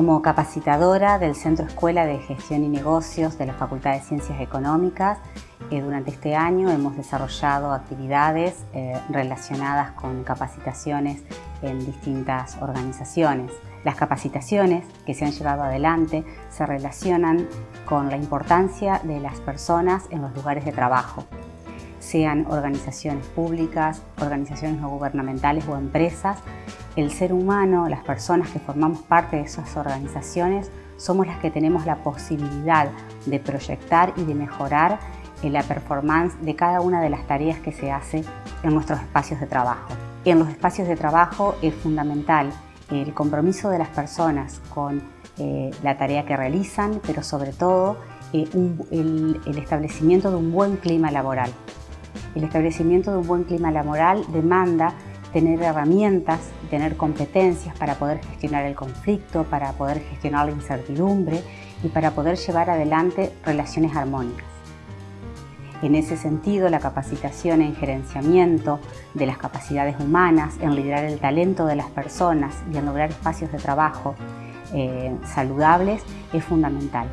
Como capacitadora del Centro Escuela de Gestión y Negocios de la Facultad de Ciencias Económicas, eh, durante este año hemos desarrollado actividades eh, relacionadas con capacitaciones en distintas organizaciones. Las capacitaciones que se han llevado adelante se relacionan con la importancia de las personas en los lugares de trabajo, sean organizaciones públicas, organizaciones no gubernamentales o empresas, el ser humano, las personas que formamos parte de esas organizaciones, somos las que tenemos la posibilidad de proyectar y de mejorar la performance de cada una de las tareas que se hace en nuestros espacios de trabajo. En los espacios de trabajo es fundamental el compromiso de las personas con eh, la tarea que realizan, pero sobre todo eh, el establecimiento de un buen clima laboral. El establecimiento de un buen clima laboral demanda tener herramientas, tener competencias para poder gestionar el conflicto, para poder gestionar la incertidumbre y para poder llevar adelante relaciones armónicas. En ese sentido, la capacitación en gerenciamiento de las capacidades humanas, en liderar el talento de las personas y en lograr espacios de trabajo eh, saludables es fundamental.